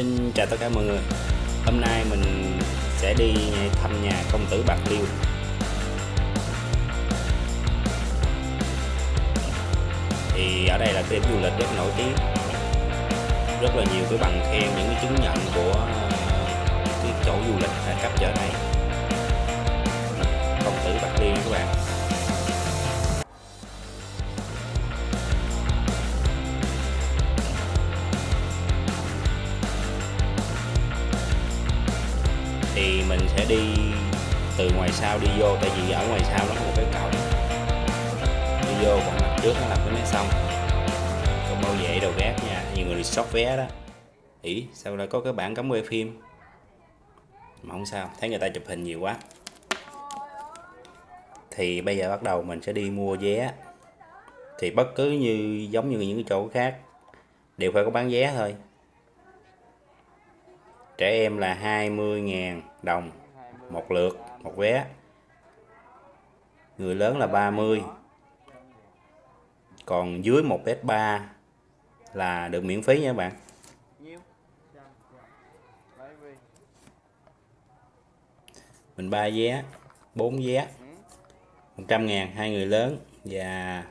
Xin chào tất cả mọi người. Hôm nay mình sẽ đi thăm nhà công tử Bạc Liêu. Thì ở đây là cái điểm du lịch rất nổi tiếng. Rất là nhiều cái bằng khen, những cái chứng nhận của cái chỗ du lịch cấp trở này. Công tử Bạc Liêu các bạn. Sẽ đi từ ngoài sau đi vô, tại vì ở ngoài sau nó có một cái cổng đi vô còn mặt trước nó là cái máy xong còn bảo vệ đầu gác nha, nhiều người sót vé đó. Ỉ sao lại có cái bảng cấm quay phim? Mà không sao, thấy người ta chụp hình nhiều quá. Thì bây giờ bắt đầu mình sẽ đi mua vé. Thì bất cứ như, giống như những cái chỗ khác, đều phải có bán vé thôi. Trẻ em là 20.000 đồng một lượt, một vé. Người lớn là 30 còn dưới 1m3 là được miễn phí nha các bạn. Mình ba vé 4 vé. 100 ngàn, hai người lớn và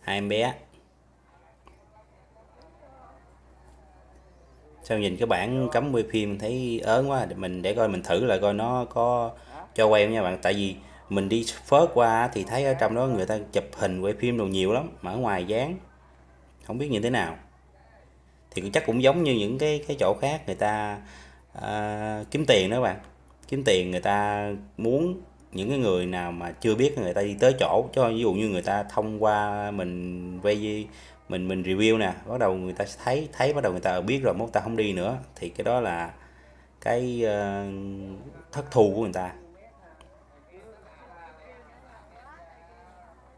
hai em bé. Sao nhìn cái bản cấm quay phim thấy ớn quá mình để coi mình thử lại coi nó có cho quay không nha bạn. Tại vì mình đi phớt qua thì thấy ở trong đó người ta chụp hình quay phim đồ nhiều lắm mà ở ngoài dán không biết như thế nào. Thì chắc cũng giống như những cái cái chỗ khác người ta à, kiếm tiền đó bạn. Kiếm tiền người ta muốn những cái người nào mà chưa biết người ta đi tới chỗ cho ví dụ như người ta thông qua mình quay mình mình review nè bắt đầu người ta thấy thấy bắt đầu người ta biết rồi mốt ta không đi nữa thì cái đó là cái uh, thất thù của người ta.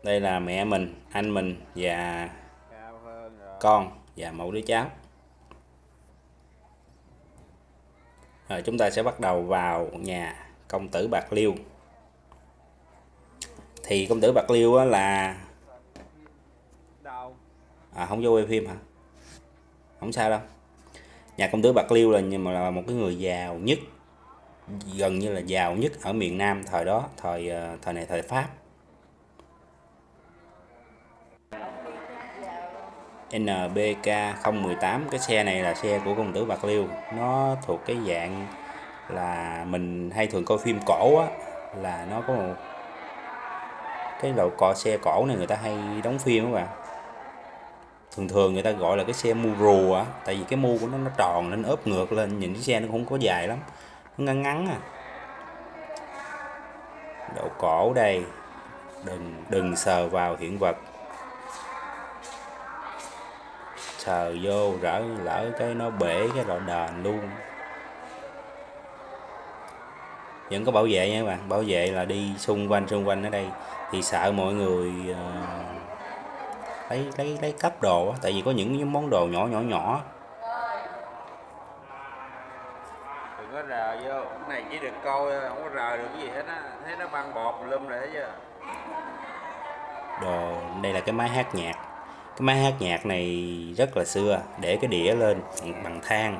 Đây là mẹ mình anh mình và con và mẫu đứa cháu. Rồi chúng ta sẽ bắt đầu vào nhà công tử bạc liêu. Thì công tử bạc liêu là à không vô quay phim hả? Không sao đâu. Nhà công tử bạc liêu là nhưng mà là một cái người giàu nhất, gần như là giàu nhất ở miền nam thời đó, thời ờ, thời này, thời pháp. NBK 018 cái xe này là xe của công tử Bạc Liêu. Nó thuộc cái dạng là mình hay thường coi phim cổ á, là nó có một cái loại cò xe cổ này người ta hay đóng phim các bạn thường thường người ta gọi là cái xe mu rùa á tại vì cái mu của nó nó tròn nên ốp ngược lên nhìn cái xe nó không có dài lắm nó ngắn ngắn à. Độ cổ đây đừng đừng sờ vào hiện vật. Sờ vô rỡ lỡ cái nó bể cái loại đền luôn. Vẫn có bảo vệ nha các bạn bảo vệ là đi xung quanh xung quanh ở đây. Thì sợ mọi người uh, lấy lấy lấy cấp đồ tại vì có những món đồ nhỏ nhỏ nhỏ. Đừng có rờ vô cái này chỉ được coi không có rờ được cái gì hết á. Thấy nó băng bọt lum rồi thấy chưa? Đồ đây là cái máy hát nhạc. Cái máy hát nhạc này rất là xưa để cái đĩa lên bằng than.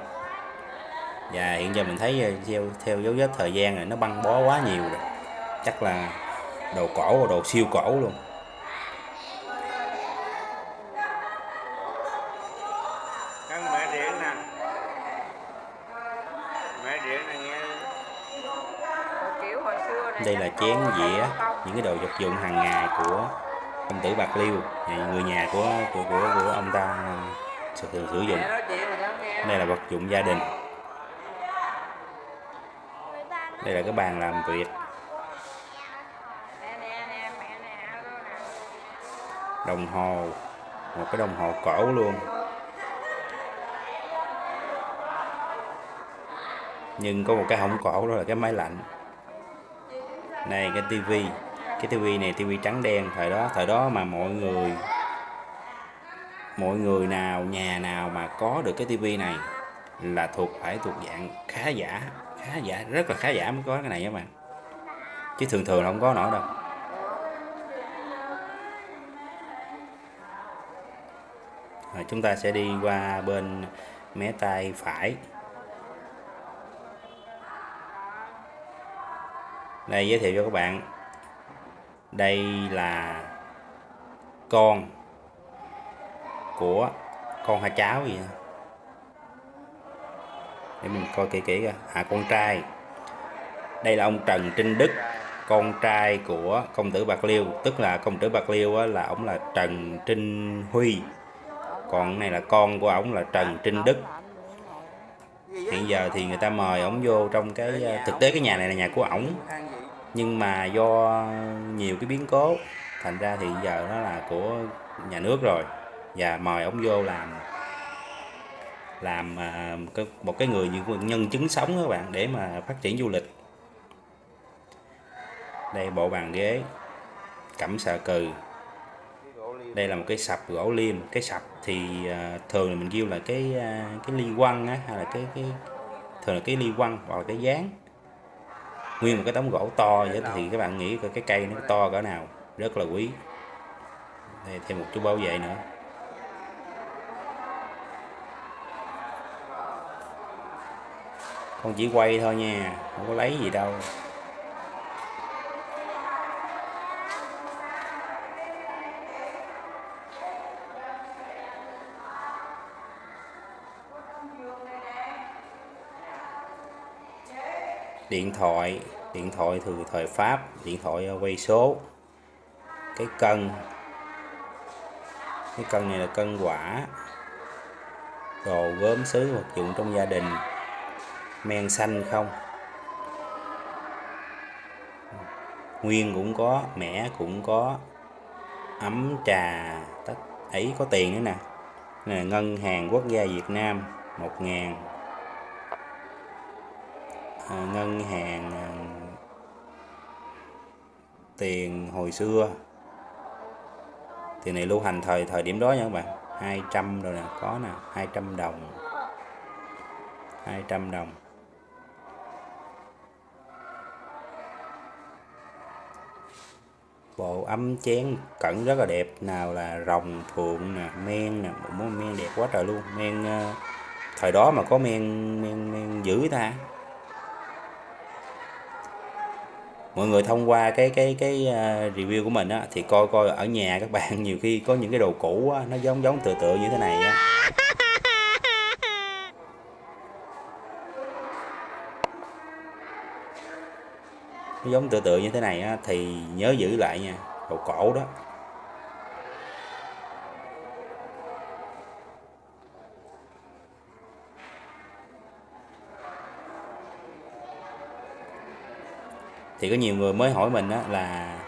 Và hiện giờ mình thấy ờ, theo theo dấu vết thời gian này nó băng bó quá nhiều rồi. Chắc là đồ cổ đồ siêu cổ luôn đây là chén dĩa những cái đồ vật dụng hàng ngày của công tử bạc liêu. Người nhà của của của, của ông ta thường sử dụng. Đây là vật dụng gia đình. Đây là cái bàn làm việc. Đồng hồ một cái đồng hồ cổ luôn. Nhưng có một cái không cổ đó là cái máy lạnh này, cái tivi. Cái tivi này, tivi trắng đen, thời đó thời đó mà mọi người mọi người nào, nhà nào mà có được cái tivi này là thuộc, phải thuộc dạng khá giả khá giả, rất là khá giả mới có cái này các bạn. Chứ thường thường là không có nổi đâu. Rồi chúng ta sẽ đi qua bên mé tay phải. Đây giới thiệu cho các bạn. Đây là con của con hai cháu gì để mình coi kỹ kỹ coi. À con trai. Đây là ông Trần Trinh Đức con trai của công tử Bạc Liêu. Tức là công tử Bạc Liêu á, là ông là Trần Trinh Huy. Còn này là con của ông là Trần Trinh Đức. Hiện giờ thì người ta mời ông vô trong cái à, thực tế cái nhà này là nhà của ổng nhưng mà do nhiều cái biến cố, thành ra thì giờ nó là của nhà nước rồi. Và mời ông vô làm làm à, một cái người như nhân chứng sống các bạn, để mà phát triển du lịch. Đây, bộ bàn ghế, cẩm sà cừ. Đây là một cái sập gỗ liêm cái sập thì à, thường là mình kêu là cái à, cái ly quăng á, hay là cái cái, thường là cái ly quăng hoặc là cái dáng nguyên một cái tấm gỗ to vậy thì các bạn nghĩ coi cái cây nó to cỡ nào rất là quý. Đây thêm một chú bảo vệ nữa. Con chỉ quay thôi nha không có lấy gì đâu điện thoại điện thoại từ thời Pháp, điện thoại ờ, quay số. Cái cân cái cân này là cân quả. Đồ gốm sứ vật dụng trong gia đình. Men xanh không? Nguyên cũng có, mẻ cũng có. Ấm trà, tất, ấy có tiền nữa nè, ngân hàng quốc gia Việt Nam, một ngàn. À, ngân hàng à, tiền hồi xưa. Tiền này lưu hành thời thời điểm đó nha các bạn. 200 rồi nè, có nè 200 đồng. 200 đồng. Bộ ấm chén cẩn rất là đẹp, nào là rồng phượng nè, men nè. Một món men đẹp quá trời luôn. Men à, thời đó mà có men men men dữ ta. Mọi người thông qua cái cái cái à, review của mình á thì coi coi ở nhà các bạn nhiều khi có những cái đồ cũ á, nó giống giống tựa tựa như thế này á. Nó giống tựa tựa như thế này á thì nhớ giữ lại nha đồ cổ đó. Thì có nhiều người mới hỏi mình á là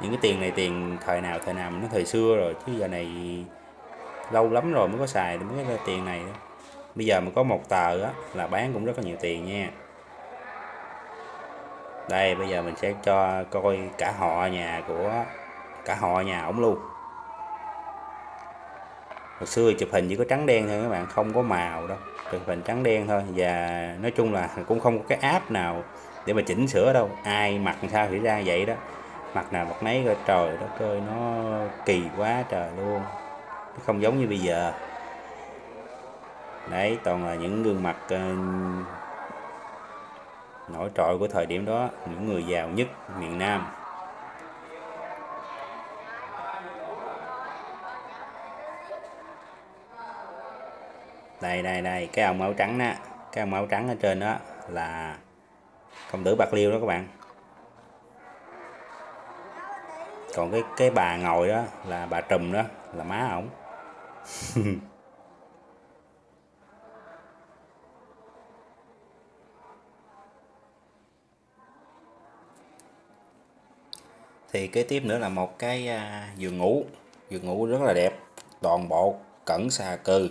những cái tiền này tiền thời nào thời nào, nó thời xưa rồi, chứ giờ này lâu lắm rồi mới có xài mới có tiền này đó. bây giờ mà có một tờ á là bán cũng rất là nhiều tiền nha. Đây, bây giờ mình sẽ cho coi cả họ nhà của, cả họ nhà ổng luôn. Hồi xưa chụp hình chỉ có trắng đen thôi các bạn, không có màu đâu, chụp hình trắng đen thôi. Và nói chung là cũng không có cái app nào để mà chỉnh sửa đâu. Ai mặc sao thì ra vậy đó. Mặt nào mặt nấy coi trời đất ơi nó kỳ quá trời luôn. Nó không giống như bây giờ. Đấy toàn là những gương mặt uh, nổi trội của thời điểm đó những người giàu nhất miền Nam. Đây đây đây cái ông áo trắng đó cái ông áo trắng ở trên đó là công tử bạc liêu đó các bạn. Còn cái cái bà ngồi đó là bà trùm đó, là má ổng. Thì kế tiếp nữa là một cái à, giường ngủ. Giường ngủ rất là đẹp, toàn bộ cẩn xà cừ.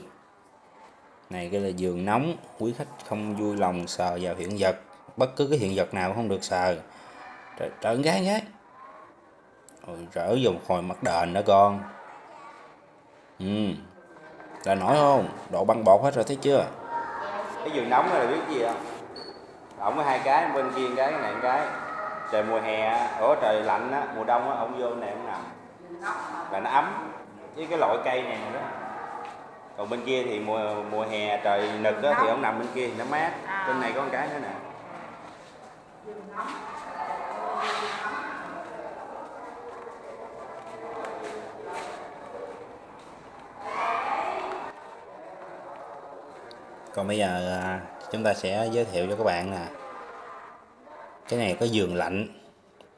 Này cái là giường nóng, quý khách không vui lòng sờ vào hiện vật bất cứ cái hiện vật nào không được sờ trời trời gái nhé gái rồi rỡ vô một hồi mặt đền đó con. Ừ là nổi không? Độ băng bột hết rồi thấy chưa? Cái giường nóng này là biết gì không? Ổng có hai cái, bên kia cái, này cái. Trời mùa hè, ủa, trời lạnh á, mùa đông á ổng vô này ổng nằm. Là nó ấm với cái loại cây này nữa. Đó còn bên kia thì mùa mùa hè, trời nực á, thì ổng nằm bên kia thì nó mát. Bên này có một cái nữa nè còn bây giờ à, chúng ta sẽ giới thiệu cho các bạn nè. Cái này có giường lạnh,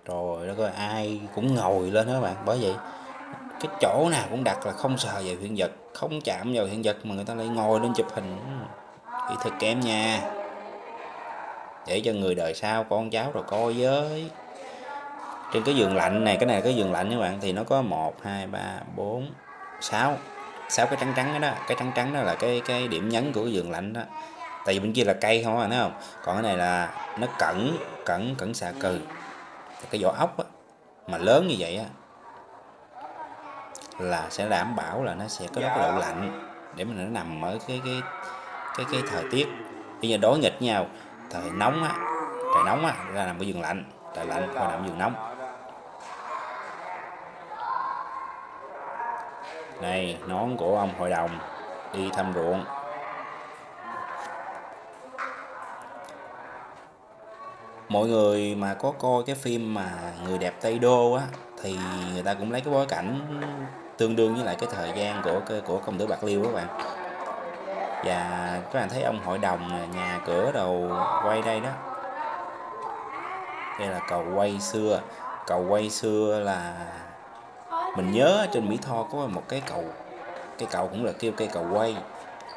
rồi đó có ai cũng ngồi lên đó các bạn. Bởi vậy, cái chỗ nào cũng đặt là không sờ về hiện vật, không chạm vào hiện vật mà người ta lại ngồi lên chụp hình. Thì thật kém nha để cho người đời sau con cháu rồi coi với. Trên cái giường lạnh này cái này là cái giường lạnh các bạn thì nó có một hai ba bốn sáu. Sáu cái trắng trắng đó, đó cái trắng trắng đó là cái cái điểm nhấn của cái giường lạnh đó. Tại vì bên kia là cây không à thấy không? Còn cái này là nó cẩn cẩn cẩn xà cừ. Cái vỏ ốc á, mà lớn như vậy á là sẽ đảm bảo là nó sẽ có cái độ lạnh để mà nó nằm ở cái cái cái cái thời tiết. Bây giờ đối nghịch nhau thời nóng á. Trời nóng á, ra nằm ở giường lạnh. Trời lạnh qua nằm giường nóng. Này, nón của ông hội đồng đi thăm ruộng. Mọi người mà có coi cái phim mà người đẹp Tây Đô á, thì người ta cũng lấy cái bối cảnh tương đương với lại cái thời gian của của công tử Bạc Liêu các bạn và các bạn thấy ông hội đồng nhà cửa đầu quay đây đó. Đây là cầu quay xưa. Cầu quay xưa là mình nhớ trên Mỹ Tho có một cái cầu. Cái cầu cũng là kêu cây cầu quay.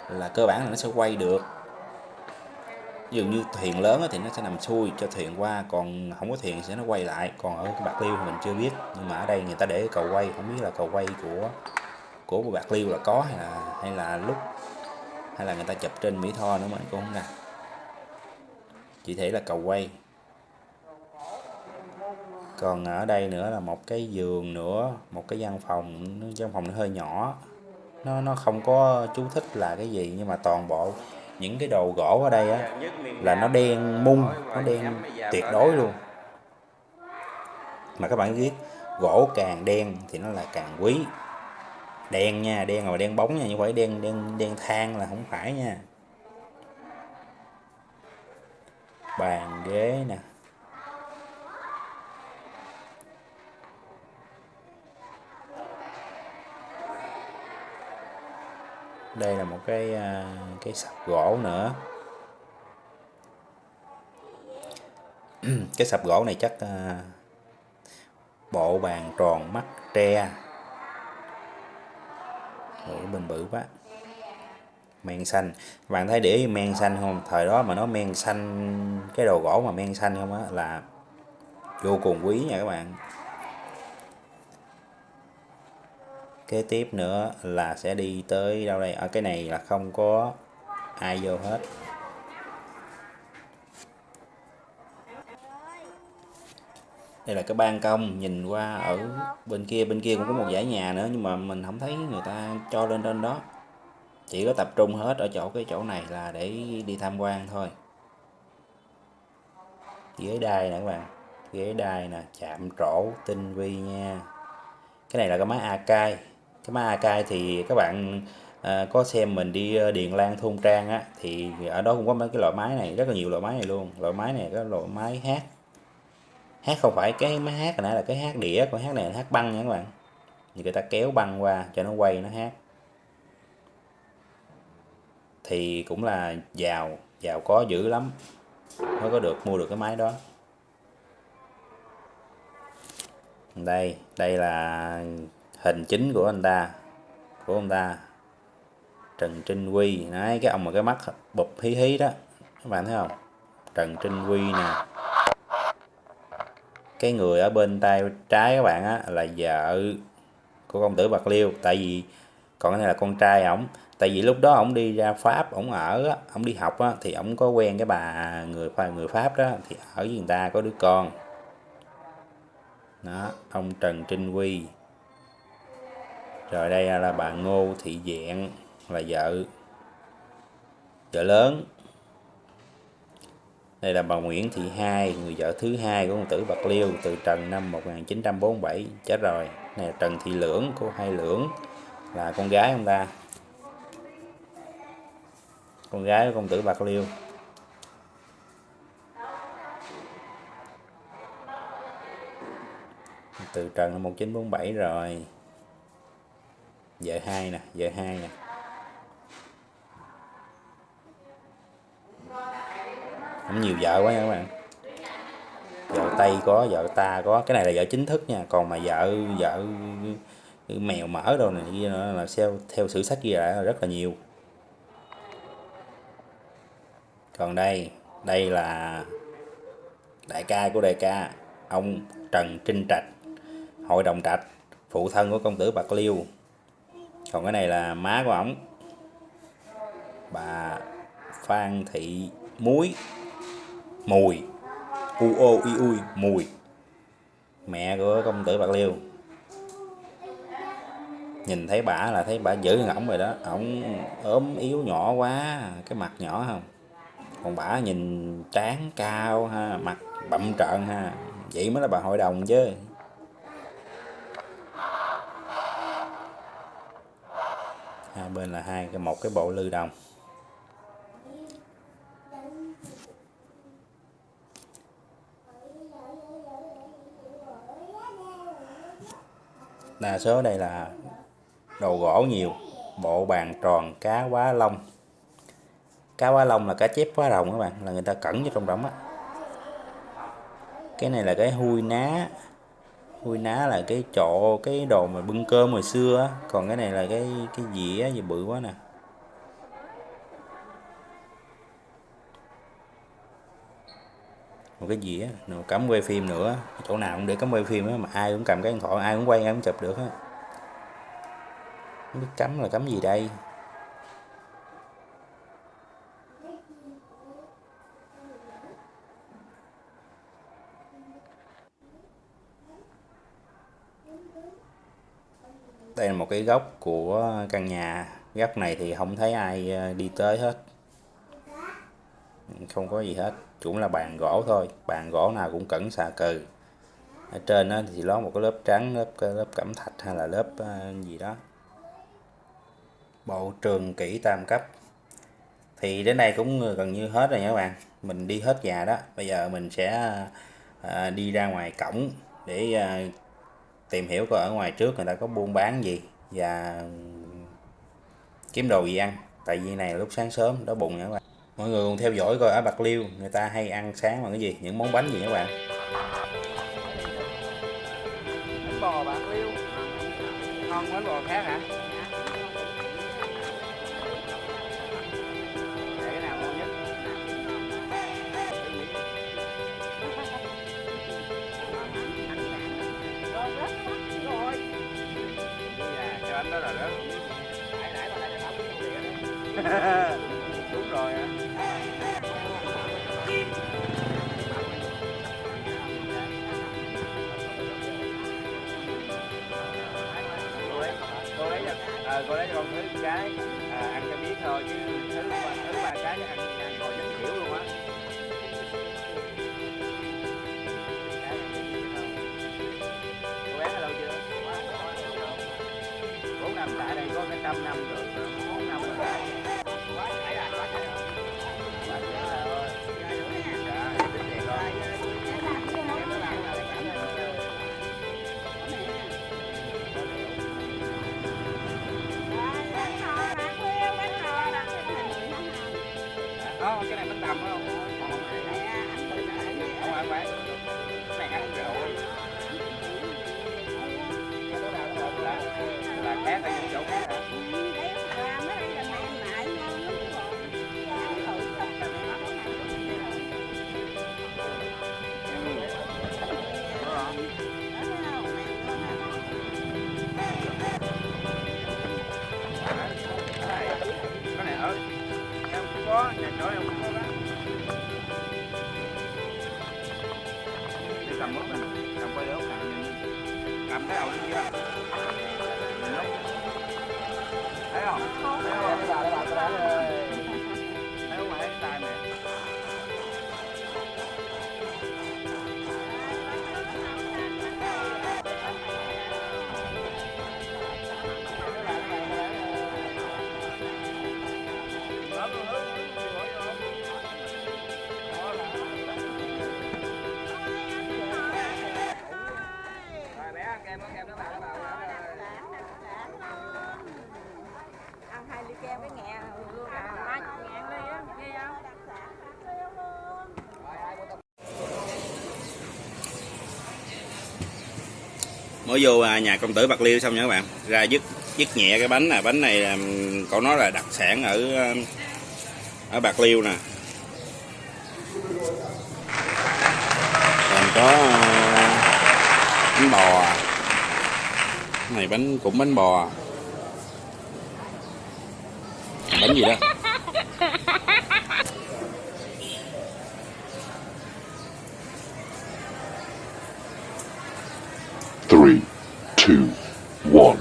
Là cơ bản là nó sẽ quay được. Dường như thuyền lớn thì nó sẽ nằm xuôi cho thuyền qua, còn không có thuyền sẽ nó quay lại. Còn ở bạc liêu thì mình chưa biết. Nhưng mà ở đây người ta để cầu quay. Không biết là cầu quay của của bạc liêu là có hay là hay là lúc hay là người ta chụp trên mỹ tho nữa mà, cũng không ra chỉ thể là cầu quay. Còn ở đây nữa là một cái giường nữa, một cái văn phòng văn phòng nó hơi nhỏ. Nó nó không có chú thích là cái gì, nhưng mà toàn bộ những cái đồ gỗ ở đây á, là nó đen mung, nó đen tuyệt đối luôn. Mà các bạn biết, gỗ càng đen thì nó là càng quý đen nha, đen rồi đen bóng nha, như phải đen đen đen than là không phải nha. Bàn ghế nè. Đây là một cái à, cái sập gỗ nữa. Cái sập gỗ này chắc à, bộ bàn tròn mắt tre. Ủa, bên bự quá. Men xanh. Bạn thấy để men xanh không? Thời đó mà nó men xanh cái đồ gỗ mà men xanh không á là vô cùng quý nha các bạn. Kế tiếp nữa là sẽ đi tới đâu đây? Ở cái này là không có ai vô hết. Đây là cái ban công nhìn qua ở bên kia bên kia cũng có một dãy nhà nữa nhưng mà mình không thấy người ta cho lên trên đó. Chỉ có tập trung hết ở chỗ cái chỗ này là để đi tham quan thôi. Ghế đai nè các bạn ghế đai nè chạm trổ tinh vi nha. Cái này là cái máy Akai cái máy Akai thì các bạn à, có xem mình đi ờ, Điền Lan Thôn Trang á thì ở đó cũng có mấy cái loại máy này rất là nhiều loại máy này luôn. Loại máy này có loại máy hát hát không phải cái máy hát hồi nãy là cái hát đĩa, còn hát này là hát băng nha các bạn. Thì người ta kéo băng qua cho nó quay nó hát. Thì cũng là giàu giàu có dữ lắm. Mới có được, mua được cái máy đó. Đây đây là hình chính của anh ta, của ông ta. Trần Trinh Quy đấy, cái ông mà cái mắt bụp hí hí đó. Các bạn thấy không? Trần Trinh Quy nè cái người ở bên tay trái các bạn á, là vợ của công tử Bạc Liêu. Tại vì còn cái này là con trai ổng. Tại vì lúc đó ổng đi ra Pháp, ổng ở ổng đi học á, thì ổng có quen cái bà người người Pháp đó, thì ở với người ta có đứa con. Đó, ông Trần Trinh Quy rồi đây là bà Ngô Thị diện, là vợ vợ lớn đây là bà Nguyễn Thị Hai, người vợ thứ hai của ông tử Bạc Liêu từ Trần năm 1947 chết rồi. Này là Trần Thị Lưỡng, cô Hai Lưỡng, là con gái ông ta. Con gái của công tử Bạc Liêu. Từ Trần năm 1947 rồi. Vợ hai nè, vợ hai nè. Không nhiều vợ quá nha các bạn. Vợ tây có, vợ ta có. Cái này là vợ chính thức nha. Còn mà vợ vợ mèo mỡ đâu này kia nữa là theo theo sử sách ghi lại là rất là nhiều. Còn đây đây là đại ca của đại ca, ông Trần Trinh Trạch, hội đồng trạch, phụ thân của công tử Bạc Liêu. Còn cái này là má của ổng, bà Phan Thị Muối. Mùi. U ô i ui Mùi. Mẹ của công tử Bạc Liêu. Nhìn thấy bả là thấy bả giữ ổng rồi đó. Ổng ốm yếu nhỏ quá, cái mặt nhỏ không? Còn bả nhìn trán cao ha, mặt bậm trợn ha. Vậy mới là bà hội đồng chứ. Hai bên là hai cái, một cái bộ lư đồng. Đa số đây là đồ gỗ nhiều, bộ bàn tròn, cá quá lông. Cá quá lông là cá chép quá rồng các bạn, là người ta cẩn vô trong đống á. Cái này là cái hui ná. Hui ná là cái chỗ, cái đồ mà bưng cơm hồi xưa á. Còn cái này là cái cái dĩa gì bự quá nè. Một cái dĩa á, cắm quay phim nữa chỗ nào cũng để cắm quay phim á mà ai cũng cầm cái điện thoại ai cũng quay ai cũng chụp được á. Không biết cắm là cắm gì đây? Đây là một cái góc của căn nhà. Góc này thì không thấy ai ờ, đi tới hết. Không có gì hết cũng là bàn gỗ thôi. Bàn gỗ nào cũng cẩn xà cừ. Ở trên đó thì lót một cái lớp trắng, lớp lớp cẩm thạch hay là lớp ờ, gì đó. Bộ trường kỹ tam cấp. Thì đến đây cũng gần như hết rồi nha các bạn. Mình đi hết nhà đó. Bây giờ mình sẽ ờ, đi ra ngoài cổng để ờ, tìm hiểu coi ở ngoài trước người ta có buôn bán gì và kiếm đồ gì ăn. Tại vì này lúc sáng sớm, đói bụng nha các bạn mọi người cùng theo dõi coi ở bạc liêu người ta hay ăn sáng bằng cái gì những món bánh gì các bạn bánh bò bạc liêu ngon bánh bò khác hả Để cái nào ngon nhất đó Ờ, cô lấy cho con thứ cái à, ăn cho biết thôi chứ thứ ba thứ ba cái chắc ăn ăn mới vô à, nhà công tử bạc liêu xong nha các bạn. Ra dứt dứt nhẹ cái bánh nè. Bánh này cậu nói là đặc sản ở ở bạc liêu nè. Còn có à, bánh bò. Cái này bánh, cũng bánh bò. Bánh gì đó? Three, two, one.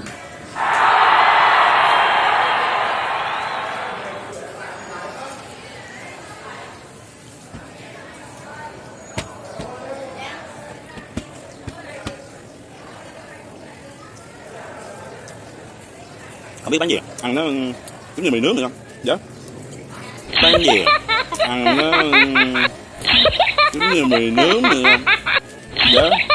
không biết bánh gì. Ăn nó giống như mì nướng được không dạ. Bánh gì? Ăn nó giống như mì nướng được không dạ